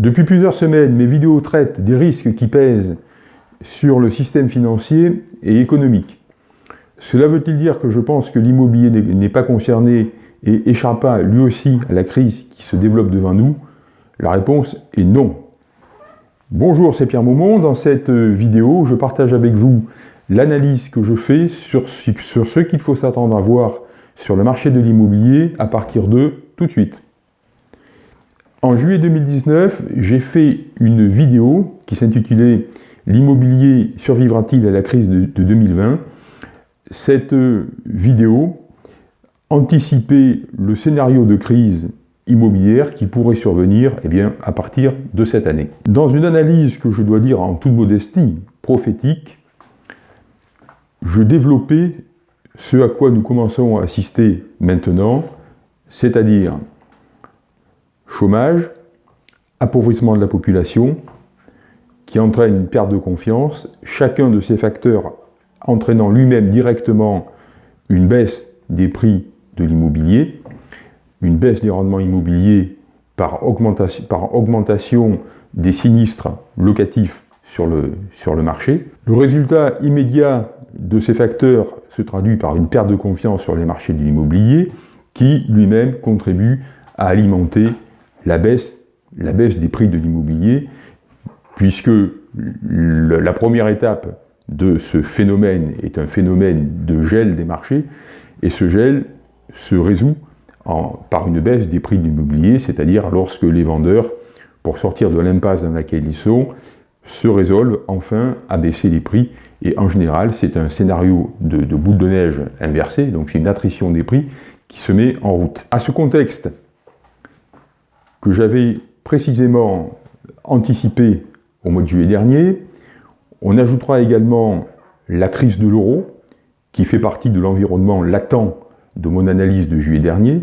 Depuis plusieurs semaines, mes vidéos traitent des risques qui pèsent sur le système financier et économique. Cela veut-il dire que je pense que l'immobilier n'est pas concerné et échappa lui aussi à la crise qui se développe devant nous? La réponse est non. Bonjour, c'est Pierre Maumont. Dans cette vidéo, je partage avec vous l'analyse que je fais sur, sur ce qu'il faut s'attendre à voir sur le marché de l'immobilier à partir de tout de suite. En juillet 2019, j'ai fait une vidéo qui s'intitulait « L'immobilier survivra-t-il à la crise de, 2020 ?» Cette vidéo anticipait le scénario de crise immobilière qui pourrait survenir eh bien, à partir de cette année. Dans une analyse que je dois dire en toute modestie prophétique, je développais ce à quoi nous commençons à assister maintenant, c'est-à-dire chômage, appauvrissement de la population, qui entraîne une perte de confiance, chacun de ces facteurs entraînant lui-même directement une baisse des prix de l'immobilier, une baisse des rendements immobiliers par augmentation, par augmentation des sinistres locatifs sur le, sur le marché. Le résultat immédiat de ces facteurs se traduit par une perte de confiance sur les marchés de l'immobilier qui lui-même contribue à alimenter la baisse, des prix de l'immobilier, puisque la première étape de ce phénomène est un phénomène de gel des marchés, et ce gel se résout par une baisse des prix de l'immobilier, c'est-à-dire lorsque les vendeurs, pour sortir de l'impasse dans laquelle ils sont, se résolvent enfin à baisser les prix. Et en général, c'est un scénario de, de, boule de neige inversé, donc c'est une attrition des prix qui se met en route. À ce contexte, que j'avais précisément anticipé au mois de juillet dernier. On ajoutera également la crise de l'euro, qui fait partie de l'environnement latent de mon analyse de juillet dernier.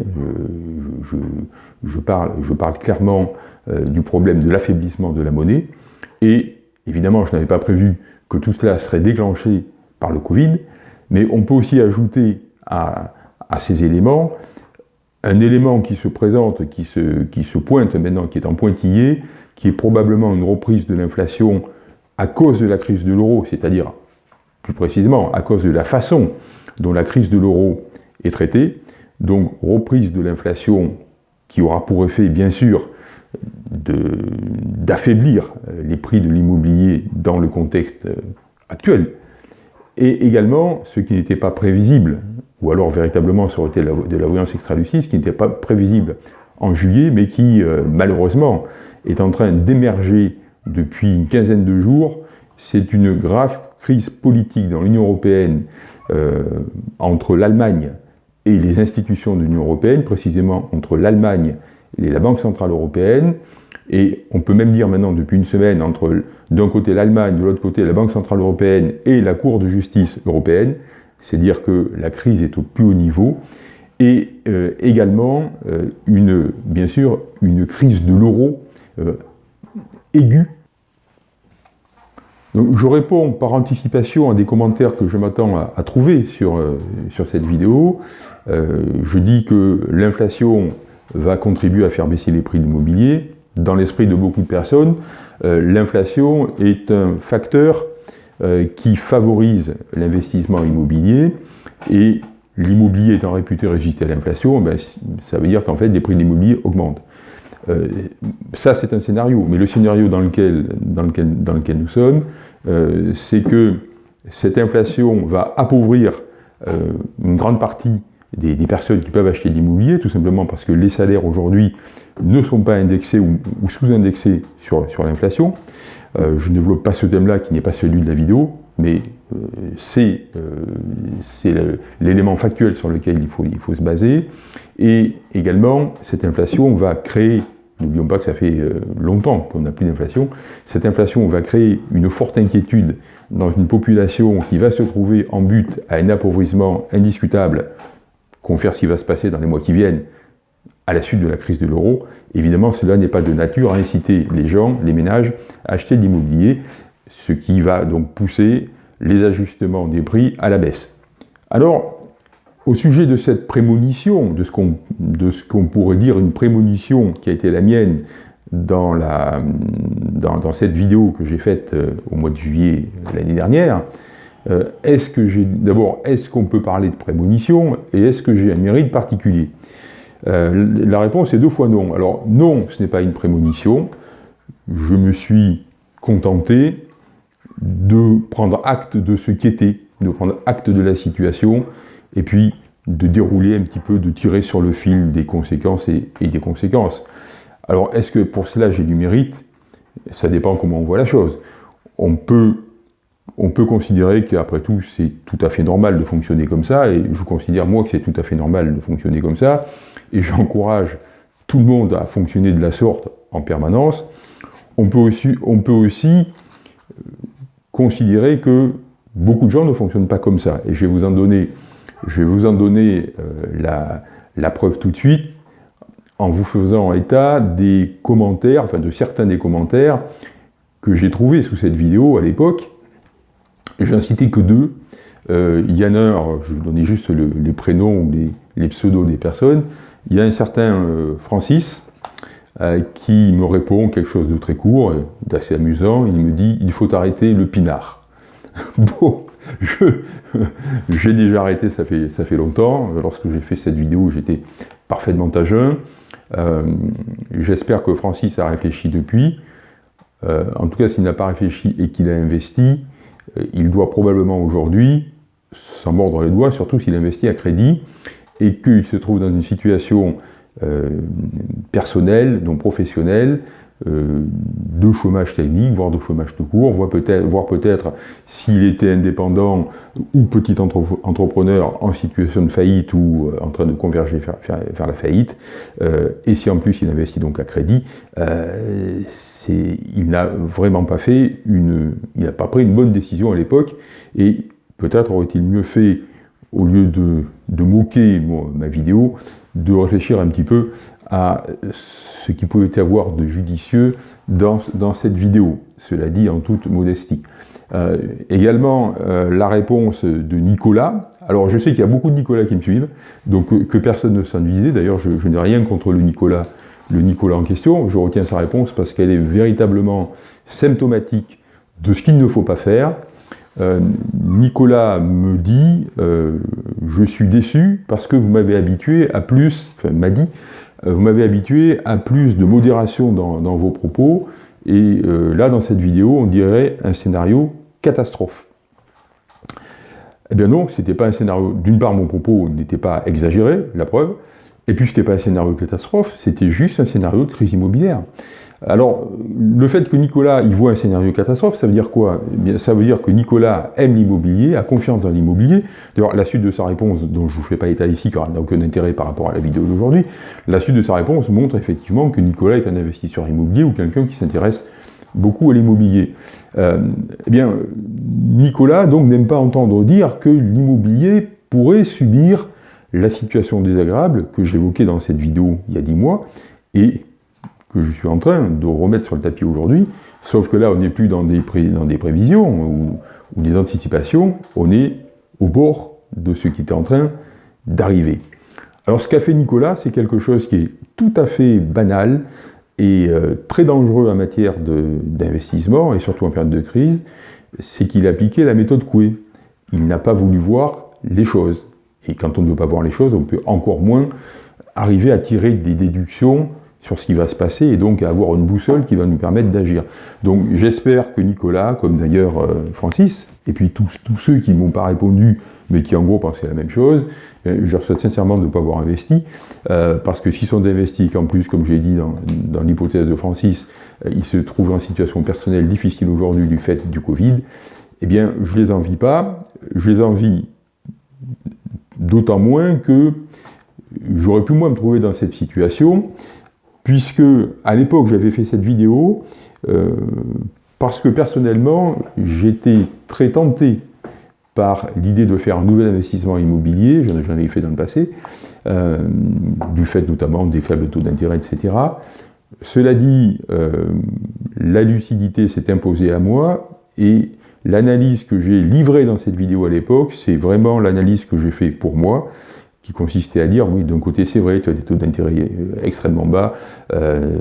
Je, parle, je parle, clairement euh, du problème de l'affaiblissement de la monnaie. Et évidemment, je n'avais pas prévu que tout cela serait déclenché par le Covid, mais on peut aussi ajouter à ces éléments un élément qui se présente, qui se, pointe maintenant, qui est en pointillé, qui est probablement une reprise de l'inflation à cause de la crise de l'euro, c'est-à-dire, plus précisément, à cause de la façon dont la crise de l'euro est traitée, donc reprise de l'inflation qui aura pour effet, bien sûr, d'affaiblir les prix de l'immobilier dans le contexte actuel, et également ce qui n'était pas prévisible, ou alors véritablement ça aurait été de la voyance extra-lucide, qui n'était pas prévisible en juillet, mais qui euh, malheureusement est en train d'émerger depuis une quinzaine de jours. C'est une grave crise politique dans l'Union européenne euh, entre l'Allemagne et les institutions de l'Union européenne, précisément entre l'Allemagne et la Banque Centrale Européenne, et on peut même dire maintenant depuis une semaine entre d'un côté l'Allemagne, de l'autre côté la Banque Centrale Européenne et la Cour de justice européenne, c'est dire que la crise est au plus haut niveau, et euh, également, euh, une, bien sûr, une crise de l'euro euh, aiguë. je réponds par anticipation à des commentaires que je m'attends à, trouver sur, sur cette vidéo. je dis que l'inflation va contribuer à faire baisser les prix de l'immobilier. Dans l'esprit de beaucoup de personnes, l'inflation est un facteur qui favorise l'investissement immobilier et l'immobilier étant réputé résister à l'inflation, ben, ça veut dire qu'en fait les prix de l'immobilier augmentent. Euh, ça c'est un scénario, mais le scénario dans lequel, dans lequel, dans lequel nous sommes, euh, c'est que cette inflation va appauvrir une grande partie des, personnes qui peuvent acheter de l'immobilier, tout simplement parce que les salaires aujourd'hui ne sont pas indexés ou, sous-indexés sur, sur l'inflation. Euh, je ne développe pas ce thème-là qui n'est pas celui de la vidéo, mais euh, c'est euh, l'élément factuel sur lequel il faut, il faut se baser. Et également, cette inflation va créer, n'oublions pas que ça fait longtemps qu'on n'a plus d'inflation, cette inflation va créer une forte inquiétude dans une population qui va se trouver en but à un appauvrissement indiscutable, confère ce qui va se passer dans les mois qui viennent, à la suite de la crise de l'euro, évidemment cela n'est pas de nature à inciter les gens, les ménages, à acheter de l'immobilier, ce qui va donc pousser les ajustements des prix à la baisse. Alors, au sujet de cette prémonition, de ce qu'on pourrait dire une prémonition qui a été la mienne dans, cette vidéo que j'ai faite euh, au mois de juillet l'année dernière, euh, est-ce que j'ai d'abord est-ce qu'on peut parler de prémonition et est-ce que j'ai un mérite particulier? Euh, La réponse est deux fois non. Alors non, ce n'est pas une prémonition. Je me suis contenté de prendre acte de ce qui était, de prendre acte de la situation, et puis de dérouler un petit peu, de tirer sur le fil des conséquences et, des conséquences. Alors, est-ce que pour cela j'ai du mérite? Ça dépend comment on voit la chose. On peut, on peut considérer qu'après tout, c'est tout à fait normal de fonctionner comme ça, et je considère moi que c'est tout à fait normal de fonctionner comme ça, et j'encourage tout le monde à fonctionner de la sorte en permanence. On peut aussi, aussi considérer que beaucoup de gens ne fonctionnent pas comme ça. Et je vais vous en donner, euh, la, preuve tout de suite en vous faisant état des commentaires, enfin de certains des commentaires que j'ai trouvés sous cette vidéo à l'époque. Je en citer que deux. Il y en a un, je vous donner juste les prénoms ou les, pseudos des personnes. Il y a un certain euh, Francis, euh, qui me répond quelque chose de très court, d'assez amusant. Il me dit « il faut arrêter le pinard ». Bon, j'ai déjà arrêté, ça fait, ça fait longtemps. Lorsque j'ai fait cette vidéo, j'étais parfaitement à jeun. Euh, j'espère que Francis a réfléchi depuis. En tout cas, s'il n'a pas réfléchi et qu'il a investi, il doit probablement aujourd'hui s'en mordre les doigts, surtout s'il investit à crédit, et qu'il se trouve dans une situation euh, personnel, non professionnel, euh, de chômage technique, voire de chômage tout court, voire peut-être peut s'il était indépendant ou petit entrepreneur en situation de faillite ou euh, en train de converger vers, la faillite, et si en plus il investit donc à crédit, il n'a vraiment pas fait une, pris une bonne décision à l'époque, et peut-être aurait-il mieux fait, au lieu de, de moquer ma vidéo, de réfléchir un petit peu à ce qui pouvait avoir de judicieux dans, cette vidéo, cela dit en toute modestie. Euh, également, euh, la réponse de Nicolas. Alors, je sais qu'il y a beaucoup de Nicolas qui me suivent, donc euh, que personne ne s'ennuisait. D'ailleurs, je, n'ai rien contre le Nicolas, le Nicolas en question. Je retiens sa réponse parce qu'elle est véritablement symptomatique de ce qu'il ne faut pas faire. Nicolas me dit Je suis déçu parce que vous m'avez habitué à plus, enfin m'a dit, vous m'avez habitué à plus de modération dans, vos propos, et là, dans cette vidéo, on dirait un scénario catastrophe. Eh bien non, c'était pas un scénario. D'une part, mon propos n'était pas exagéré, la preuve, et puis c'était pas un scénario catastrophe, c'était juste un scénario de crise immobilière. Alors, le fait que Nicolas y voit un scénario catastrophe, ça veut dire quoi? Eh Ça veut dire que Nicolas aime l'immobilier, a confiance dans l'immobilier. D'ailleurs, la suite de sa réponse, dont je ne vous fais pas état ici, car elle n'a aucun intérêt par rapport à la vidéo d'aujourd'hui, la suite de sa réponse montre effectivement que Nicolas est un investisseur immobilier ou quelqu'un qui s'intéresse beaucoup à l'immobilier. Euh, eh bien, Nicolas donc n'aime pas entendre dire que l'immobilier pourrait subir la situation désagréable que j'évoquais dans cette vidéo il y a dix mois, et que je suis en train de remettre sur le tapis aujourd'hui, sauf que là, on n'est plus dans des, prévisions ou, des anticipations, on est au bord de ce qui était en train d'arriver. Alors ce qu'a fait Nicolas, c'est quelque chose qui est tout à fait banal et euh, très dangereux en matière d'investissement, et surtout en période de crise, c'est qu'il a appliqué la méthode Coué. Il n'a pas voulu voir les choses. Et quand on ne veut pas voir les choses, on peut encore moins arriver à tirer des déductions sur ce qui va se passer et donc avoir une boussole qui va nous permettre d'agir. Donc j'espère que Nicolas, comme d'ailleurs euh, Francis, et puis tous, ceux qui ne m'ont pas répondu, mais qui en gros pensaient la même chose, euh, je leur souhaite sincèrement de ne pas avoir investi, euh, parce que s'ils sont investis, qu'en plus, comme j'ai dit dans, l'hypothèse de Francis, ils se trouvent en situation personnelle difficile aujourd'hui du fait du Covid, eh bien je les envie pas, je les envie d'autant moins que j'aurais pu moi me trouver dans cette situation, puisque à l'époque j'avais fait cette vidéo euh, parce que personnellement j'étais très tenté par l'idée de faire un nouvel investissement immobilier, je n'en ai fait dans le passé, euh, du fait notamment des faibles taux d'intérêt, etc. Cela dit, euh, la lucidité s'est imposée à moi et l'analyse que j'ai livrée dans cette vidéo à l'époque, c'est vraiment l'analyse que j'ai fait pour moi, qui consistait à dire, oui, d'un côté c'est vrai, tu as des taux d'intérêt euh, extrêmement bas, euh,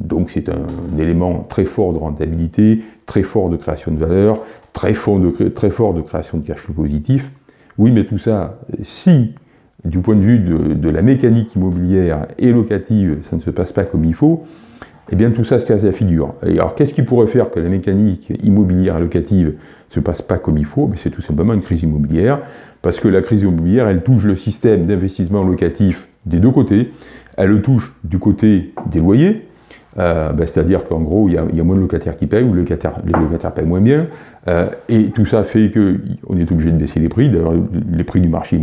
donc c'est un, élément très fort de rentabilité, très fort de création de valeur, très fort de, très fort de création de cash flow positif. Oui, mais tout ça, si du point de vue de, la mécanique immobilière et locative, ça ne se passe pas comme il faut, eh bien tout ça se casse la figure. Alors qu'est-ce qui pourrait faire que la mécanique immobilière locative ne se passe pas comme il faut? C'est tout simplement une crise immobilière, parce que la crise immobilière, elle touche le système d'investissement locatif des deux côtés, elle le touche du côté des loyers, euh, ben, c'est-à-dire qu'en gros, il y, a, moins de locataires qui payent, ou les locataires, les locataires payent moins bien, euh, et tout ça fait qu'on est obligé de baisser les prix, d'ailleurs les prix du marché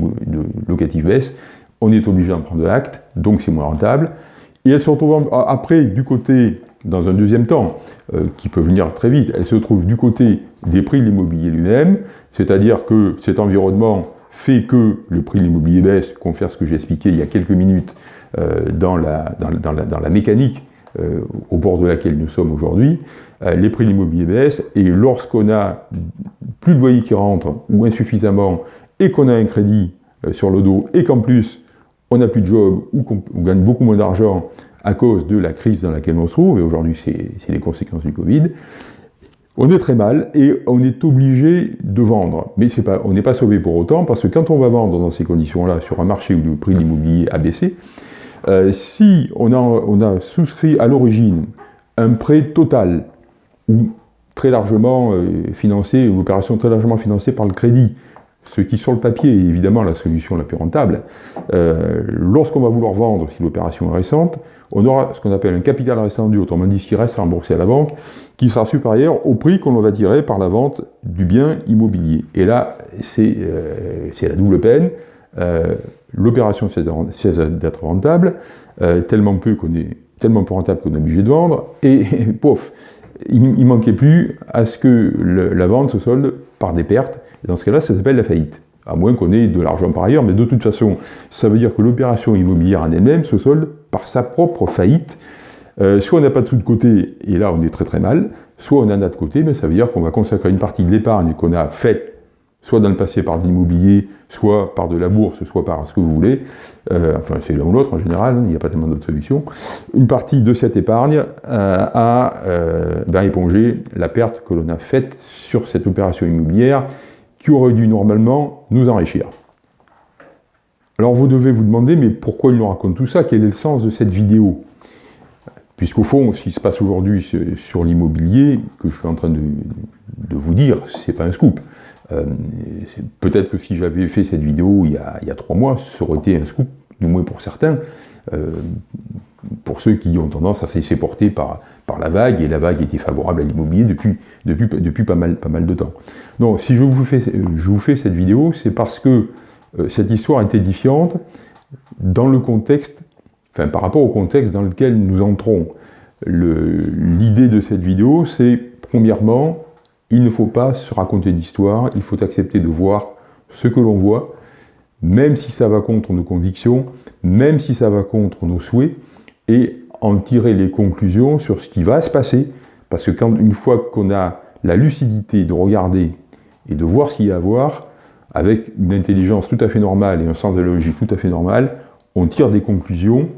locatif baissent, on est obligé d'en prendre acte, donc c'est moins rentable, et elle se retrouve après du côté, dans un deuxième temps, euh, qui peut venir très vite, elle se trouve du côté des prix de l'immobilier lui-même, c'est-à-dire que cet environnement fait que le prix de l'immobilier baisse, confère ce que j'ai expliqué il y a quelques minutes euh, dans, la, mécanique euh, au bord de laquelle nous sommes aujourd'hui, les prix de l'immobilier baissent, et lorsqu'on a plus de loyers qui rentrent, ou insuffisamment, et qu'on a un crédit sur le dos, et qu'en plus on n'a plus de job ou qu'on gagne beaucoup moins d'argent à cause de la crise dans laquelle on se trouve, et aujourd'hui c'est les conséquences du Covid, on est très mal et on est obligé de vendre. Mais on n'est pas sauvé pour autant, parce que quand on va vendre dans ces conditions-là, sur un marché où le prix de l'immobilier a baissé, euh, si on a, on a, souscrit à l'origine un prêt total, ou très largement euh, financé, une opération très largement financée par le crédit, ce qui sur le papier est évidemment la solution la plus rentable, euh, lorsqu'on va vouloir vendre, si l'opération est récente, on aura ce qu'on appelle un capital rescendu, autrement dit ce qui reste remboursé à la banque, qui sera supérieur au prix qu'on va tirer par la vente du bien immobilier. Et là, c'est euh, la double peine. Euh, l'opération cesse d'être rentable, tellement peu est tellement peu rentable qu'on est obligé de vendre, et pouf, il, ne manquait plus à ce que la vente se solde par des pertes, et dans ce cas-là, ça s'appelle la faillite. À moins qu'on ait de l'argent par ailleurs, mais de toute façon, ça veut dire que l'opération immobilière en elle-même se solde par sa propre faillite. Euh, soit on n'a pas de sous de côté, et là on est très très mal, soit on en a de côté, mais ça veut dire qu'on va consacrer une partie de l'épargne qu'on a faite, soit dans le passé par de l'immobilier, soit par de la bourse, soit par ce que vous voulez, euh, enfin c'est l'un ou l'autre en général, hein, il n'y a pas tellement d'autres solutions, une partie de cette épargne euh, à ben, éponger la perte que l'on a faite sur cette opération immobilière aurait dû normalement nous enrichir. Alors vous devez vous demander, mais pourquoi il nous raconte tout ça? Quel est le sens de cette vidéo? Puisqu'au fond, ce qui se passe aujourd'hui sur l'immobilier, que je suis en train de, vous dire, c'est pas un scoop. Euh, peut-être que si j'avais fait cette vidéo il y, a, trois mois, ça aurait été un scoop, du moins pour certains, euh, pour ceux qui ont tendance à se laisser porter par, par la vague, et la vague était favorable à l'immobilier depuis, depuis, depuis pas, mal, pas mal de temps. Donc si je vous fais, je vous fais cette vidéo, c'est parce que euh, cette histoire est édifiante dans le contexte, enfin par rapport au contexte dans lequel nous entrons. L'idée de cette vidéo, c'est premièrement, il ne faut pas se raconter d'histoire, il faut accepter de voir ce que l'on voit, même si ça va contre nos convictions, même si ça va contre nos souhaits, et en tirer les conclusions sur ce qui va se passer, parce que quand, une fois qu'on a la lucidité de regarder et de voir ce qu'il y a à voir, avec une intelligence tout à fait normale et un sens de logique tout à fait normal, on tire des conclusions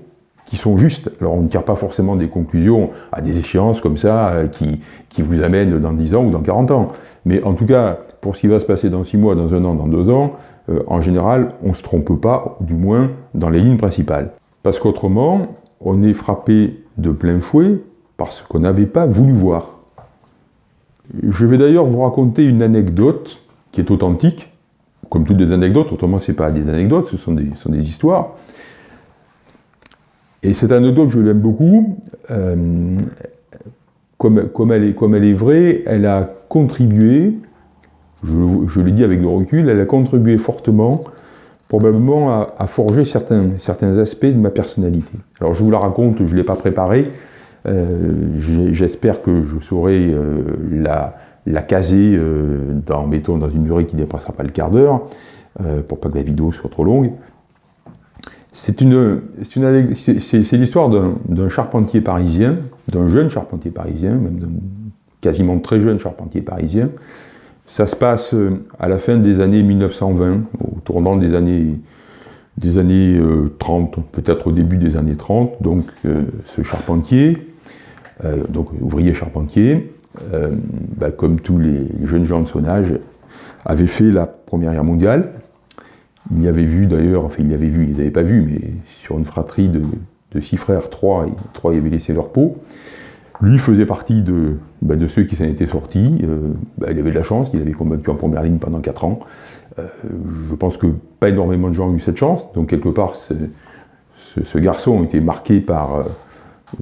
qui sont justes. Alors on ne tire pas forcément des conclusions à des échéances comme ça, euh, qui, qui vous amènent dans 10 ans ou dans 40 ans. Mais en tout cas, pour ce qui va se passer dans 6 mois, dans un an, dans 2 ans, euh, en général, on ne se trompe pas, du moins dans les lignes principales. Parce qu'autrement, on est frappé de plein fouet parce qu'on n'avait pas voulu voir. Je vais d'ailleurs vous raconter une anecdote qui est authentique, comme toutes les anecdotes, autrement ce pas des anecdotes, ce sont des, histoires. Et cette anecdote, je l'aime beaucoup, euh, comme, elle est, vraie, elle a contribué, je, le dis avec le recul, elle a contribué fortement probablement à, forger certains, certains aspects de ma personnalité. Alors je vous la raconte, je ne l'ai pas préparée, euh, j'espère que je saurai euh, la, la, caser euh, dans, dans une durée qui ne dépassera pas le quart d'heure, pour pas que la vidéo soit trop longue. C'est l'histoire d'un charpentier parisien, d'un jeune charpentier parisien, même d'un quasiment très jeune charpentier parisien, ça se passe euh, à la fin des années 1920, au tournant des années des années 30, peut-être au début des années 30, donc ce charpentier, donc ouvrier charpentier, bah, comme tous les jeunes gens de son âge, avait fait la Première Guerre mondiale. Il y avait vu d'ailleurs, enfin il y avait vu, ils n'avaient pas vu, mais sur une fratrie de, six frères, trois, trois y avaient laissé leur peau. Lui faisait partie de, bah, de ceux qui s'en étaient sortis. Euh, bah, il avait de la chance, il avait combattu en première ligne pendant quatre ans. Euh, je pense que pas énormément de gens ont eu cette chance, donc quelque part ce, garçon était marqué par euh,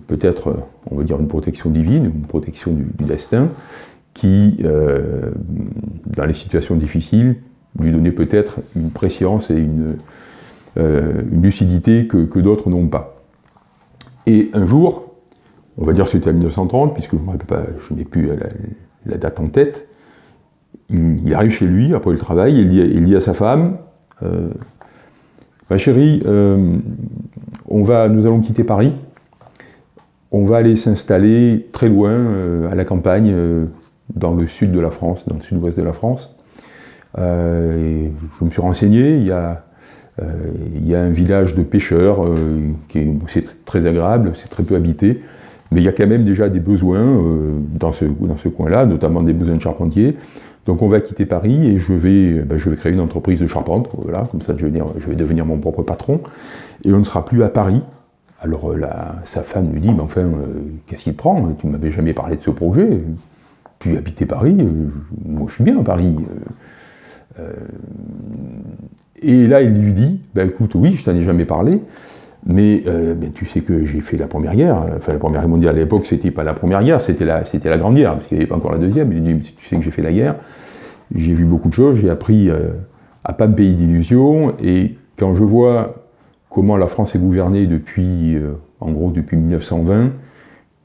peut-être, on va dire, une protection divine, une protection du, destin, qui, dans les situations difficiles, lui donnait peut-être une préscience et une, lucidité que d'autres n'ont pas. Et un jour, on va dire que c'était en 1930, puisque je, n'ai plus la, date en tête, il, arrive chez lui après le travail, il dit, il dit à sa femme, euh, ma chérie, euh, on va, nous allons quitter Paris, on va aller s'installer très loin, euh, à la campagne, dans le sud de la France, dans le sud-ouest de la France. je me suis renseigné, il y a, un village de pêcheurs, c'est très agréable, c'est très peu habité, mais il y a quand même déjà des besoins euh, dans ce, dans ce coin-là, notamment des besoins de charpentiers. Donc on va quitter Paris et je vais, ben, je vais créer une entreprise de charpente, voilà, comme ça je vais, devenir mon propre patron, et on ne sera plus à Paris. Alors euh, sa femme lui dit, mais enfin, euh, qu'est-ce qui te prend? Tu ne m'avais jamais parlé de ce projet, tu habitais Paris, moi je suis bien à Paris. et là il lui dit, ben écoute, oui, je t'en ai jamais parlé, mais euh, ben, tu sais que j'ai fait la Première Guerre, enfin la Première Guerre mondiale à l'époque, c'était pas la Première Guerre, c'était la, la Grande Guerre, parce qu'il n'y avait pas encore la Deuxième. Il dit, tu sais que j'ai fait la guerre, j'ai vu beaucoup de choses, j'ai appris euh, à pas me payer d'illusions, et quand je vois comment la France est gouvernée depuis, euh, en gros, depuis 1920,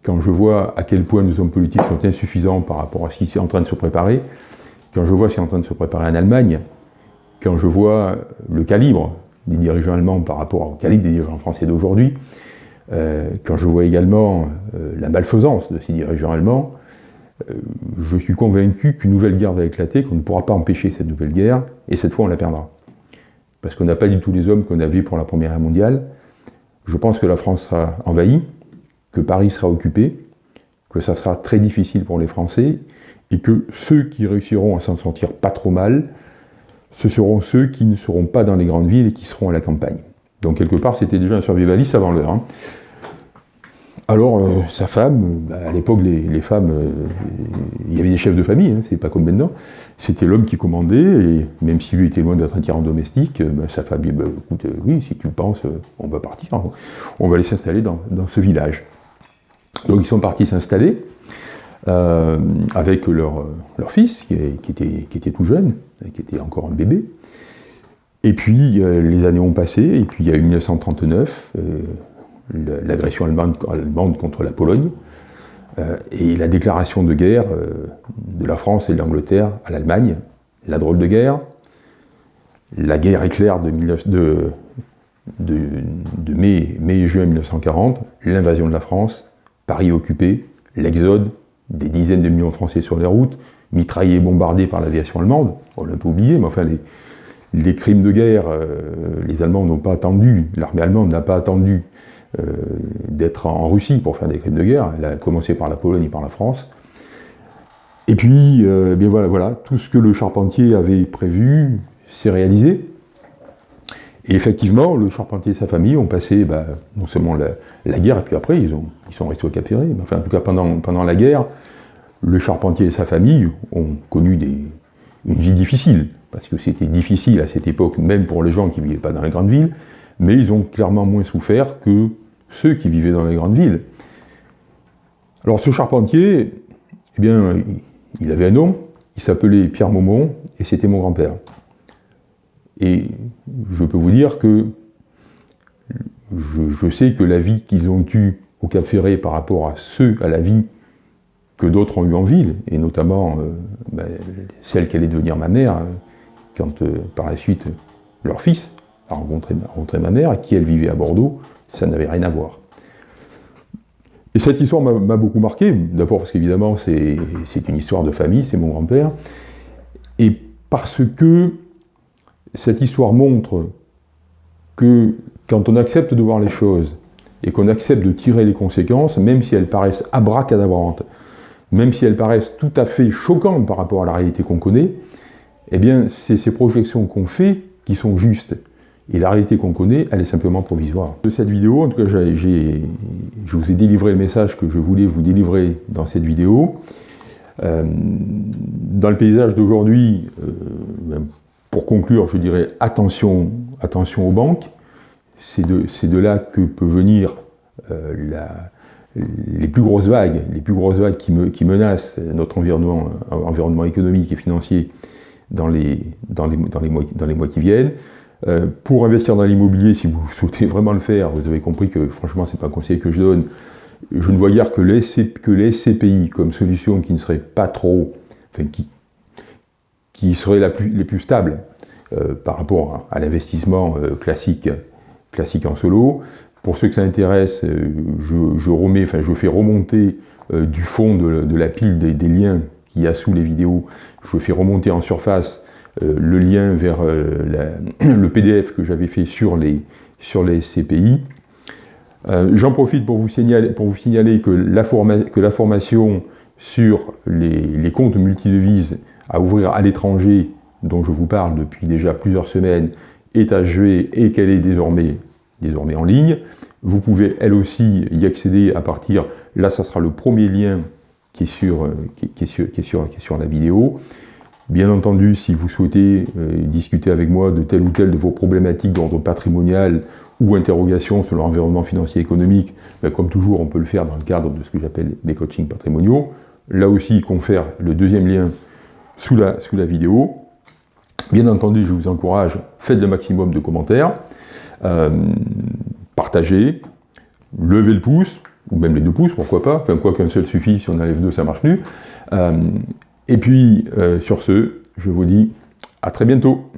quand je vois à quel point nos hommes politiques sont insuffisants par rapport à ce qui est en train de se préparer, quand je vois ce qui est en train de se préparer en Allemagne, quand je vois le calibre des dirigeants allemands par rapport au calibre des dirigeants français d'aujourd'hui, euh, quand je vois également euh, la malfaisance de ces dirigeants allemands, euh, je suis convaincu qu'une nouvelle guerre va éclater, qu'on ne pourra pas empêcher cette nouvelle guerre, et cette fois on la perdra. Parce qu'on n'a pas du tout les hommes qu'on avait pour la Première Guerre mondiale. Je pense que la France sera envahie, que Paris sera occupé, que ça sera très difficile pour les Français, et que ceux qui réussiront à s'en sortir pas trop mal ce seront ceux qui ne seront pas dans les grandes villes et qui seront à la campagne. Donc quelque part, c'était déjà un survivaliste avant l'heure. Hein. Alors, euh, sa femme, bah, à l'époque, les, femmes, euh, il y avait des chefs de famille, hein, c'est pas comme maintenant, c'était l'homme qui commandait, et même si lui était loin d'être un tyran domestique, euh, bah, sa femme dit, bah, écoute, oui, si tu le penses, on va partir, on va aller s'installer dans, dans, ce village. Donc ils sont partis s'installer, euh, avec leur, leur fils, qui, était, qui, était, tout jeune, qui était encore un bébé. Et puis, euh, les années ont passé, et puis il y a eu 1939, euh, l'agression allemande, allemande, contre la Pologne, et la déclaration de guerre de la France et de l'Angleterre à l'Allemagne, la drôle de guerre, la guerre éclair de, de, mai, mai et juin 1940, l'invasion de la France, Paris occupé, l'exode, des dizaines de millions de Français sur les routes, mitraillés et bombardés par l'aviation allemande, on l'a pas oublié, mais enfin les, crimes de guerre, euh, les Allemands n'ont pas attendu, l'armée allemande n'a pas attendu euh, d'être en Russie pour faire des crimes de guerre, elle a commencé par la Pologne et par la France. Et puis, euh, bien voilà, voilà, tout ce que le charpentier avait prévu s'est réalisé. Et effectivement, le charpentier et sa famille ont passé bah, non seulement la, guerre, et puis après, ils, ont, ils sont restés au Cap. Enfin, en tout cas, pendant, la guerre, le charpentier et sa famille ont connu une vie difficile, parce que c'était difficile à cette époque, même pour les gens qui ne vivaient pas dans les grandes villes, mais ils ont clairement moins souffert que ceux qui vivaient dans les grandes villes. Alors ce charpentier, eh bien, il avait un nom, il s'appelait Pierre Maumont, et c'était mon grand-père. Et je peux vous dire que je, sais que la vie qu'ils ont eue au Cap Ferré par rapport à ceux, à la vie que d'autres ont eue en ville, et notamment euh, ben, celle qu'allait devenir ma mère, euh, quand euh, par la suite leur fils a rencontré, ma mère, et qui elle vivait à Bordeaux, ça n'avait rien à voir. Et cette histoire m'a beaucoup marqué, d'abord parce qu'évidemment c'est une histoire de famille, c'est mon grand-père, et parce que cette histoire montre que quand on accepte de voir les choses et qu'on accepte de tirer les conséquences, même si elles paraissent abracadabrantes, même si elles paraissent tout à fait choquantes par rapport à la réalité qu'on connaît, eh bien, c'est ces projections qu'on fait qui sont justes. Et la réalité qu'on connaît, elle est simplement provisoire. De cette vidéo, en tout cas, je vous ai délivré le message que je voulais vous délivrer dans cette vidéo. Euh, dans le paysage d'aujourd'hui, euh, pour conclure, je dirais attention, attention aux banques. C'est de, là que peut venir euh, les plus grosses vagues, les plus grosses vagues qui, me, qui menacent notre environnement, environnement économique et financier dans les, mois, qui viennent. Euh, pour investir dans l'immobilier, si vous souhaitez vraiment le faire, vous avez compris que franchement, ce n'est pas un conseil que je donne. Je ne vois guère que les, que les SCPI comme solution qui ne serait pas trop, qui serait la plus, les plus stables euh, par rapport à, l'investissement euh, classique, classique en solo. Pour ceux que ça intéresse, je, je, remets, enfin, je fais remonter du fond de, la pile des, liens qu'il y a sous les vidéos, je fais remonter en surface euh, le lien vers euh, le PDF que j'avais fait sur les, sur les CPI. Euh, j'en profite pour vous, signaler, pour vous signaler que la, que la formation sur les, les, comptes multidevises à ouvrir à l'étranger, dont je vous parle depuis déjà plusieurs semaines, est achevée et qu'elle est désormais, désormais en ligne. Vous pouvez elle aussi y accéder à partir, là ça sera le premier lien qui est sur, qui, qui est sur, qui est sur, la vidéo. Bien entendu, si vous souhaitez euh, discuter avec moi de telle ou telle de vos problématiques d'ordre patrimonial ou interrogations sur l'environnement financier et économique, ben, comme toujours, on peut le faire dans le cadre de ce que j'appelle les coachings patrimoniaux. Là aussi, confère le deuxième lien sous la, vidéo. Bien entendu, je vous encourage, faites le maximum de commentaires, euh, partagez, levez le pouce, ou même les deux pouces, pourquoi pas, quoi qu'un seul suffit, si on enlève deux, ça marche plus. Euh, et puis, euh, sur ce, je vous dis à très bientôt.